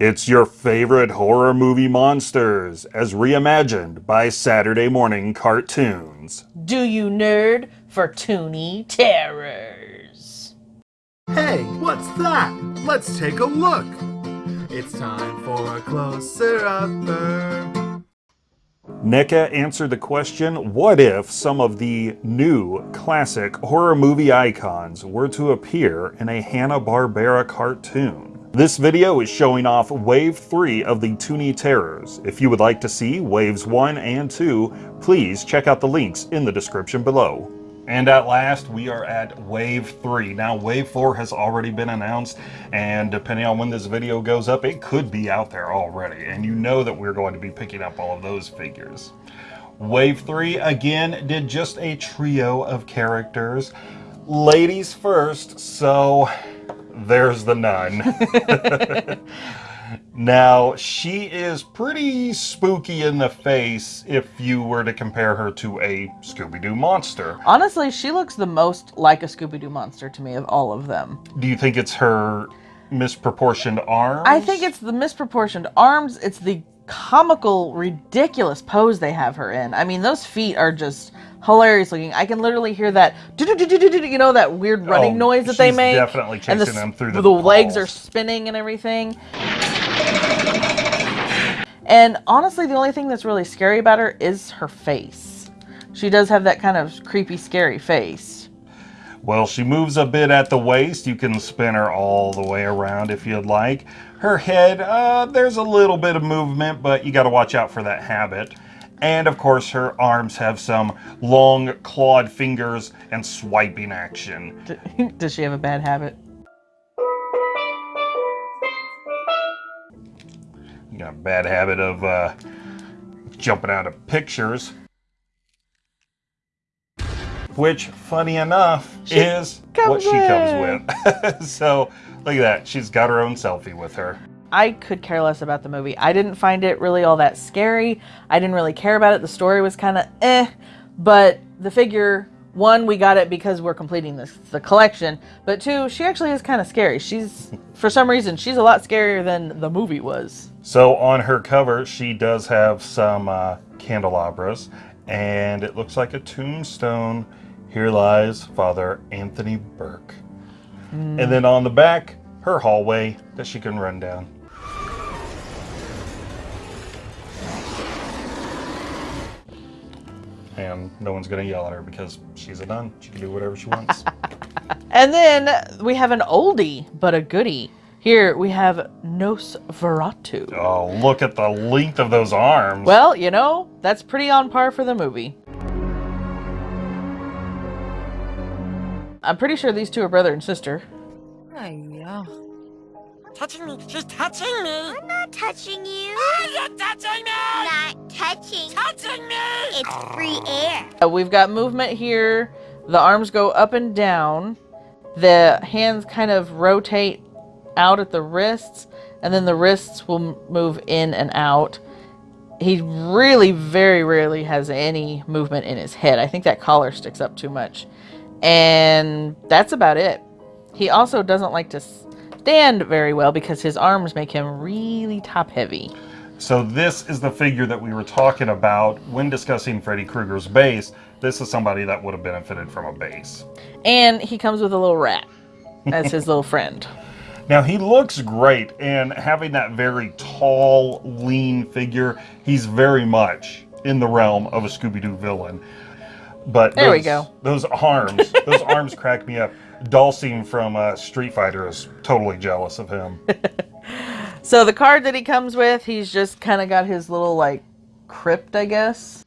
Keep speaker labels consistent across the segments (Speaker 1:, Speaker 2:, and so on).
Speaker 1: It's your favorite horror movie monsters, as reimagined by Saturday morning cartoons.
Speaker 2: Do you nerd for Toony Terrors?
Speaker 3: Hey, what's that? Let's take a look. It's time for a closer upper.
Speaker 1: NECA answered the question, what if some of the new classic horror movie icons were to appear in a Hanna-Barbera cartoon? This video is showing off Wave 3 of the Toony Terrors. If you would like to see Waves 1 and 2, please check out the links in the description below. And at last, we are at Wave 3. Now, Wave 4 has already been announced, and depending on when this video goes up, it could be out there already. And you know that we're going to be picking up all of those figures. Wave 3, again, did just a trio of characters. Ladies first, so there's the nun. now, she is pretty spooky in the face if you were to compare her to a Scooby-Doo monster.
Speaker 2: Honestly, she looks the most like a Scooby-Doo monster to me of all of them.
Speaker 1: Do you think it's her misproportioned arms?
Speaker 2: I think it's the misproportioned arms. It's the comical, ridiculous pose they have her in. I mean, those feet are just hilarious looking. I can literally hear that, you know, that weird oh, running oh, noise that they make.
Speaker 1: definitely chasing and the, them through the
Speaker 2: The legs are spinning and everything. And honestly, the only thing that's really scary about her is her face. She does have that kind of creepy, scary face.
Speaker 1: Well, she moves a bit at the waist. You can spin her all the way around if you'd like. Her head, uh, there's a little bit of movement, but you got to watch out for that habit. And of course, her arms have some long clawed fingers and swiping action.
Speaker 2: Does she have a bad habit?
Speaker 1: You got a bad habit of uh, jumping out of pictures. Which, funny enough, she is what she comes with. so, look at that. She's got her own selfie with her.
Speaker 2: I could care less about the movie. I didn't find it really all that scary. I didn't really care about it. The story was kind of eh, but the figure, one, we got it because we're completing this, the collection, but two, she actually is kind of scary. She's, for some reason, she's a lot scarier than the movie was.
Speaker 1: So on her cover, she does have some uh, candelabras, and it looks like a tombstone. Here lies Father Anthony Burke. Mm. And then on the back, her hallway that she can run down. and no one's going to yell at her because she's a nun. She can do whatever she wants.
Speaker 2: and then we have an oldie, but a goodie. Here we have Nosferatu.
Speaker 1: Oh, look at the length of those arms.
Speaker 2: Well, you know, that's pretty on par for the movie. I'm pretty sure these two are brother and sister.
Speaker 4: Oh, yeah touching me. She's touching me.
Speaker 5: I'm not touching you.
Speaker 4: Oh, you're touching me.
Speaker 5: Not touching.
Speaker 4: Touching me.
Speaker 5: It's free air.
Speaker 2: Uh, we've got movement here. The arms go up and down. The hands kind of rotate out at the wrists, and then the wrists will move in and out. He really very rarely has any movement in his head. I think that collar sticks up too much. And that's about it. He also doesn't like to stand very well because his arms make him really top heavy.
Speaker 1: So this is the figure that we were talking about when discussing Freddy Krueger's base. This is somebody that would have benefited from a base.
Speaker 2: And he comes with a little rat as his little friend.
Speaker 1: Now he looks great and having that very tall, lean figure, he's very much in the realm of a Scooby-Doo villain. But
Speaker 2: there
Speaker 1: those,
Speaker 2: we go.
Speaker 1: Those arms, those arms crack me up. Dhalsim from uh, Street Fighter is totally jealous of him.
Speaker 2: so the card that he comes with, he's just kind of got his little like crypt, I guess.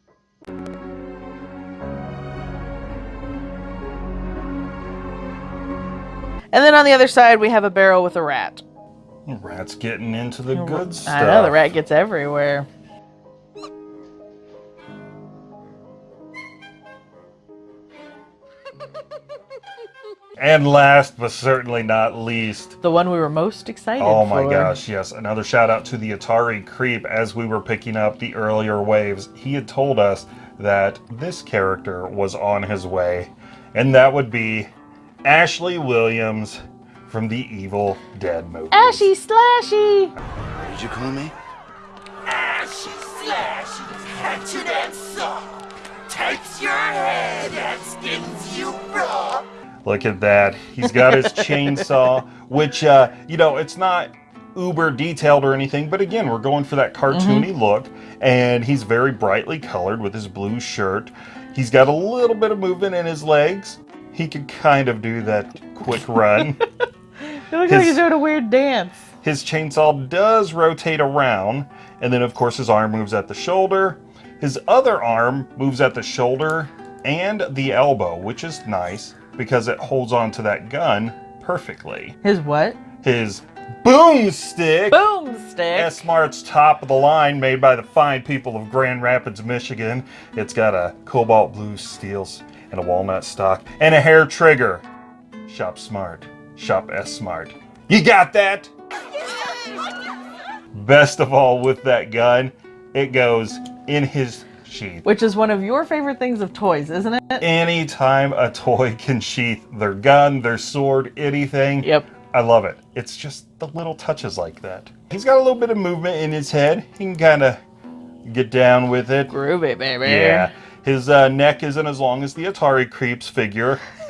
Speaker 2: And then on the other side, we have a barrel with a rat.
Speaker 1: rat's getting into the good stuff.
Speaker 2: I know, the rat gets everywhere.
Speaker 1: And last but certainly not least,
Speaker 2: the one we were most excited
Speaker 1: Oh my for. gosh, yes. Another shout out to the Atari Creep as we were picking up the earlier waves. He had told us that this character was on his way, and that would be Ashley Williams from the Evil Dead movie.
Speaker 2: Ashy Slashy!
Speaker 6: did you call me?
Speaker 4: Ashy slashy, hatchet and saw. Takes your head and skins you raw.
Speaker 1: Look at that. He's got his chainsaw, which, uh, you know, it's not uber detailed or anything, but again, we're going for that cartoony look. And he's very brightly colored with his blue shirt. He's got a little bit of movement in his legs. He could kind of do that quick run.
Speaker 2: It looks like he's doing a weird dance.
Speaker 1: His chainsaw does rotate around, and then of course his arm moves at the shoulder. His other arm moves at the shoulder and the elbow, which is nice because it holds on to that gun perfectly.
Speaker 2: His what?
Speaker 1: His boomstick,
Speaker 2: Boomstick.
Speaker 1: S-Mart's top of the line, made by the fine people of Grand Rapids, Michigan. It's got a cobalt blue steels and a walnut stock and a hair trigger. Shop smart. Shop S-Mart. You got that? Best of all with that gun, it goes in his sheath.
Speaker 2: Which is one of your favorite things of toys, isn't it?
Speaker 1: Anytime a toy can sheath their gun, their sword, anything,
Speaker 2: Yep.
Speaker 1: I love it. It's just the little touches like that. He's got a little bit of movement in his head. He can kind of get down with it.
Speaker 2: Groovy, baby.
Speaker 1: Yeah. His uh, neck isn't as long as the Atari Creeps figure.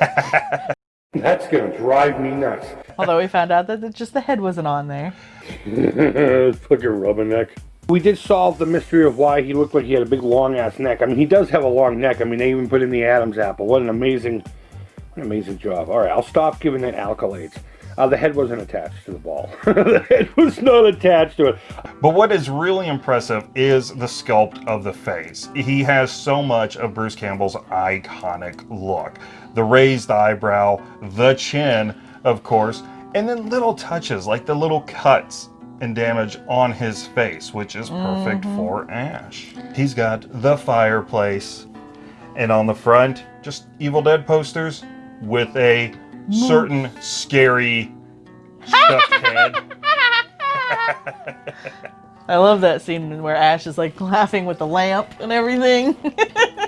Speaker 7: That's gonna drive me nuts.
Speaker 2: Although we found out that just the head wasn't on there.
Speaker 7: Fucking rubberneck. We did solve the mystery of why he looked like he had a big long ass neck. I mean, he does have a long neck. I mean, they even put in the Adam's apple. What an amazing, what an amazing job. All right, I'll stop giving it accolades. Uh, the head wasn't attached to the ball. the head was not attached to it.
Speaker 1: But what is really impressive is the sculpt of the face. He has so much of Bruce Campbell's iconic look. The raised eyebrow, the chin, of course, and then little touches like the little cuts and damage on his face, which is perfect mm-hmm. for Ash. He's got the fireplace, and on the front, just Evil Dead posters with a certain scary stuffed head.
Speaker 2: I love that scene where Ash is like laughing with the lamp and everything.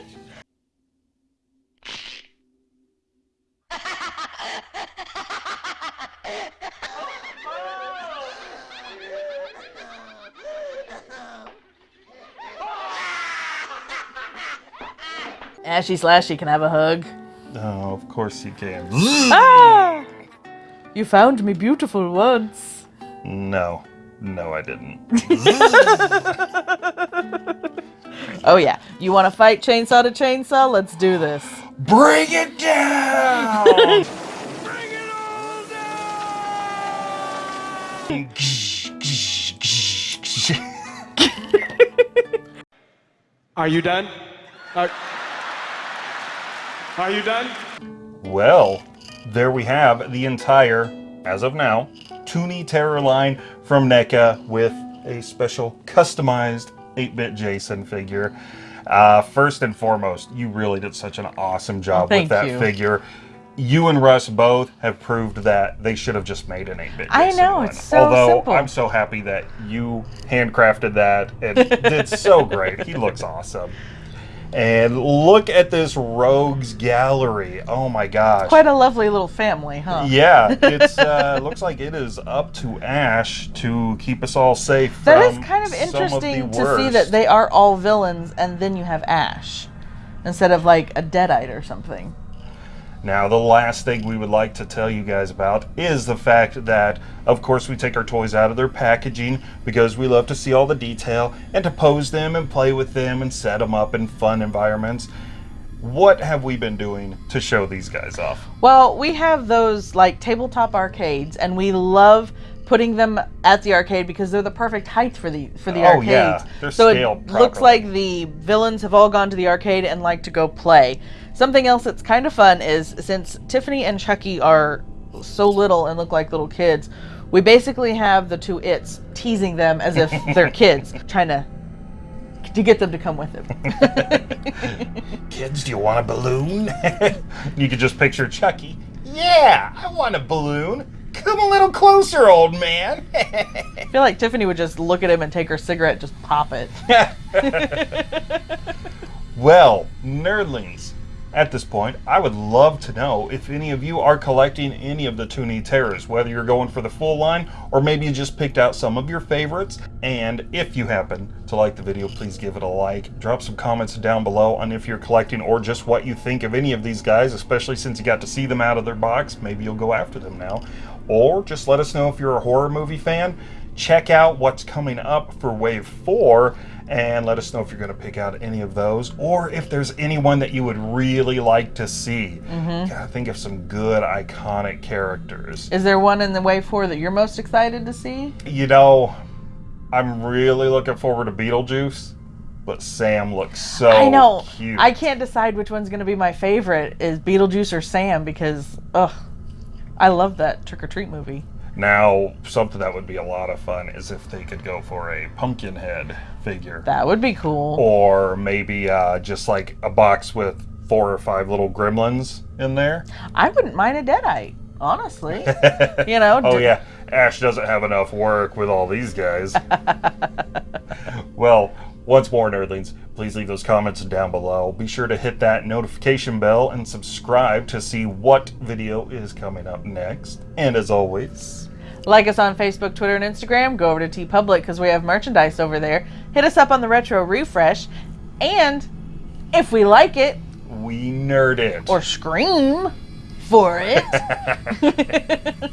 Speaker 2: Ashy Slashy can have a hug.
Speaker 1: Oh, of course you can.
Speaker 2: Ah! You found me beautiful once.
Speaker 1: No, no, I didn't.
Speaker 2: Oh yeah. You want to fight chainsaw to chainsaw? Let's do this.
Speaker 1: Bring it down! Bring it all down!
Speaker 8: Are you done? Are, are you done?
Speaker 1: well, there we have the entire, as of now, Toony Terror line from NECA with a special customized 8-bit Jason figure. Uh, first and foremost, you really did such an awesome job
Speaker 2: Thank
Speaker 1: with that
Speaker 2: you.
Speaker 1: figure. You and Russ both have proved that they should have just made an 8-bit
Speaker 2: I know,
Speaker 1: one.
Speaker 2: it's so
Speaker 1: Although
Speaker 2: simple.
Speaker 1: I'm so happy that you handcrafted that and did so great. He looks awesome. And look at this rogues gallery. Oh my gosh.
Speaker 2: Quite a lovely little family, huh?
Speaker 1: Yeah, it's uh, looks like it is up to Ash to keep us all safe.
Speaker 2: That is kind of interesting to see that they are all villains and then you have Ash instead of like a Deadite or something.
Speaker 1: Now, the last thing we would like to tell you guys about is the fact that, of course, we take our toys out of their packaging because we love to see all the detail and to pose them and play with them and set them up in fun environments. What have we been doing to show these guys off?
Speaker 2: Well, we have those like tabletop arcades and we love putting them at the arcade because they're the perfect height for the for the
Speaker 1: Oh,
Speaker 2: arcades.
Speaker 1: yeah. They're
Speaker 2: so
Speaker 1: scaled
Speaker 2: it looks like the villains have all gone to the arcade and like to go play. Something else that's kind of fun is since Tiffany and Chucky are so little and look like little kids, we basically have the two its teasing them as if they're kids, trying to to get them to come with them.
Speaker 1: Kids, do you want a balloon? you could just picture Chucky. Yeah, I want a balloon. Come a little closer, old man.
Speaker 2: I feel like Tiffany would just look at him and take her cigarette, just pop it.
Speaker 1: well, nerdlings, At this point, I would love to know if any of you are collecting any of the Toony Terrors, whether you're going for the full line or maybe you just picked out some of your favorites. And if you happen to like the video, please give it a like. Drop some comments down below on if you're collecting or just what you think of any of these guys, especially since you got to see them out of their box. Maybe you'll go after them now. Or just let us know if you're a horror movie fan. Check out what's coming up for Wave 4 and let us know if you're going to pick out any of those or if there's anyone that you would really like to see. Mm-hmm. Gotta think of some good iconic characters.
Speaker 2: Is there one in the wave four that you're most excited to see?
Speaker 1: You know, I'm really looking forward to Beetlejuice, but Sam looks so
Speaker 2: I know.
Speaker 1: cute.
Speaker 2: I can't decide which one's going to be my favorite is Beetlejuice or Sam because ugh, I love that Trick or Treat movie.
Speaker 1: Now, something that would be a lot of fun is if they could go for a pumpkin head figure.
Speaker 2: That would be cool.
Speaker 1: or maybe uh, just like a box with four or five little gremlins in there.
Speaker 2: I wouldn't mind a Deadite, honestly. you know.
Speaker 1: Oh yeah, Ash doesn't have enough work with all these guys. well, once more, nerdlings, please leave those comments down below. Be sure to hit that notification bell and subscribe to see what video is coming up next. And as always,
Speaker 2: Like us on Facebook, Twitter, and Instagram. Go over to TeePublic because we have merchandise over there. Hit us up on the Retro Refresh. And if we like it
Speaker 1: we nerd it.
Speaker 2: or scream for it,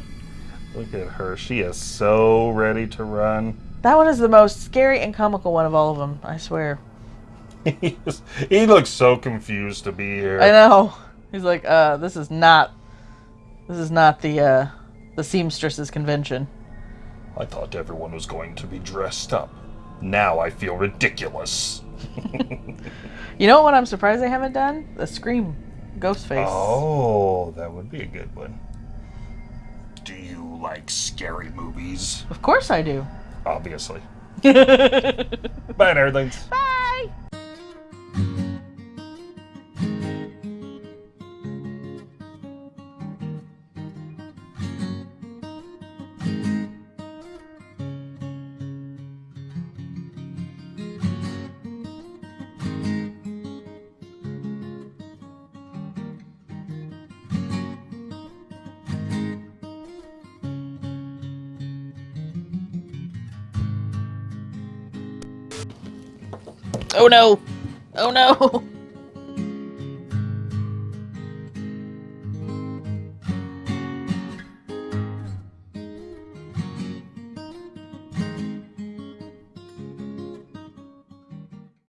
Speaker 1: Look at her; she is so ready to run.
Speaker 2: That one is the most scary and comical one of all of them, I swear.
Speaker 1: he, looks so confused to be here.
Speaker 2: I know. He's like, uh, this is not this is not the uh the seamstresses convention.
Speaker 1: I thought everyone was going to be dressed up. Now I feel ridiculous.
Speaker 2: You know what I'm surprised they haven't done? The Scream ghost face.
Speaker 1: Oh, that would be a good one. Do you like scary movies?
Speaker 2: Of course I do.
Speaker 1: Obviously. Bye, nerdlings.
Speaker 2: Bye. Oh no. Oh no.